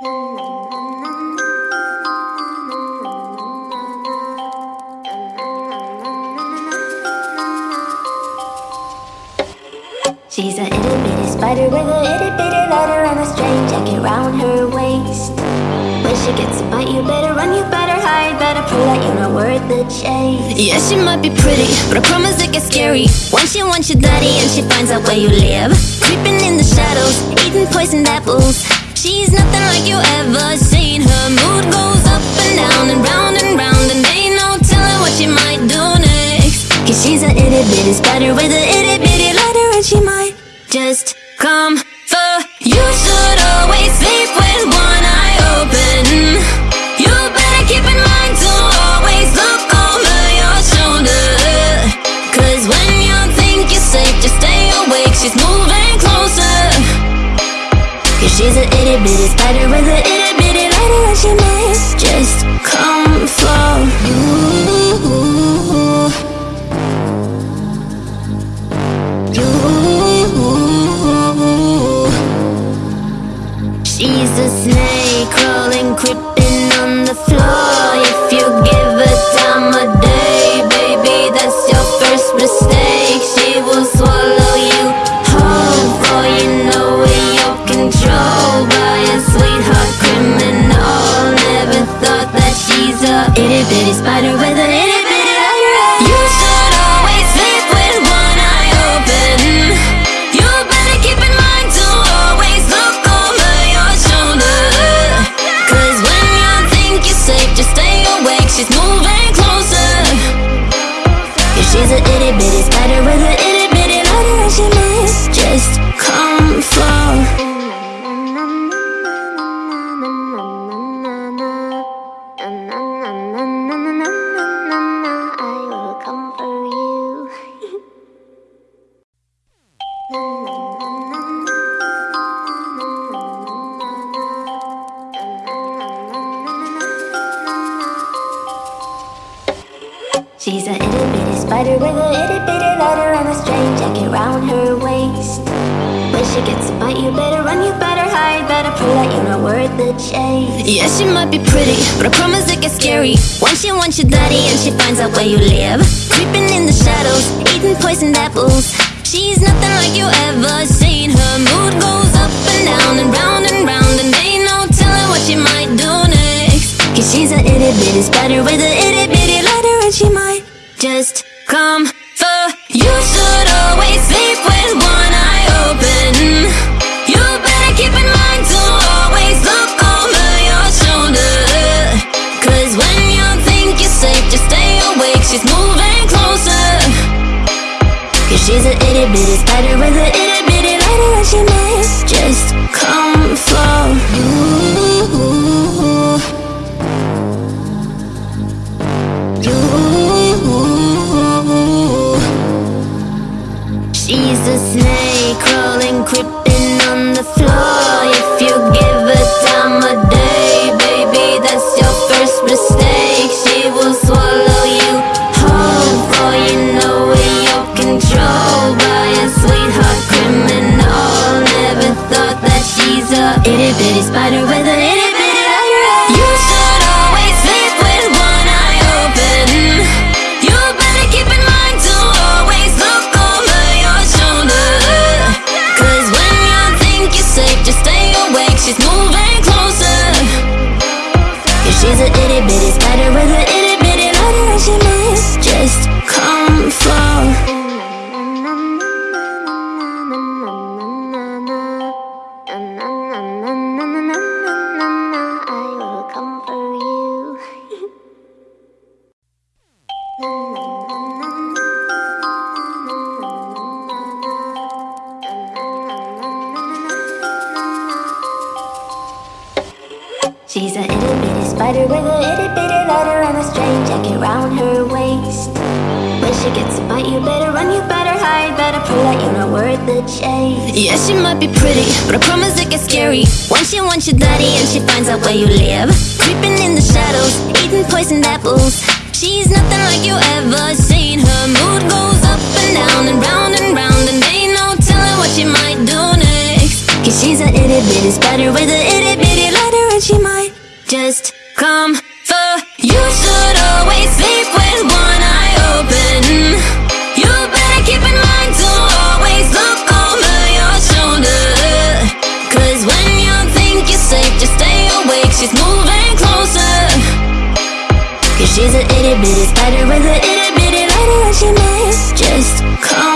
She's a itty bitty spider with a itty bitty letter and a string jacket round her waist. When she gets a bite, you better run, you better hide, better prove that you're not worth the chase. Yeah, she might be pretty, but I promise it gets scary. Once she wants your daddy and she finds out where you live. Creeping in the shadows, eating poisoned apples. She's nothing like you ever seen. Her mood goes up and down and round and round, and ain't no telling what she might do next. Cause she's a itty bitty spider with a itty bitty letter, and she might just come for you. Should always sleep with one itty bitty spider with a itty bitty letter, and she might just come for you. You. She's a snake crawling, creeping bitty She's a itty bitty spider with a itty bitty letter and a string jacket round her waist. When she gets a bite, you better run, you better hide, better prove that you're not worth the chase. Yeah, she might be pretty, but I promise it gets scary. Once she wants your daddy and she finds out where you live. Creeping in the shadows, eating poisoned apples. She's nothing like you ever seen. Her mood goes up and down and round and round, and ain't no telling what she might do next. Cause she's a itty bitty spider with a come itty bitty spider with a itty bitty letter. You should always sleep with one eye open. You better keep in mind to always look over your shoulder. Cause when you think you're safe, just stay awake. She's moving closer. Cause she's a itty bitty spider with a itty bitty letter, and she might I will come for you. She's a itty bitty spider with a itty bitty letter and a string jacket round her waist. When she gets a bite, you better run, you better feel like you're not worth the chase. Yeah, she might be pretty, but I promise it gets scary. Once she wants your daddy and she finds out where you live. Creeping in the shadows, eating poisoned apples. She's nothing like you ever seen. Her mood goes up and down and round and round And they no telling what she might do next. Cause she's an itty bitty spider with an itty bitty lighter And she might just come for you. Should always She's an itty bitty spider with an itty bitty lighter that she made. Just call.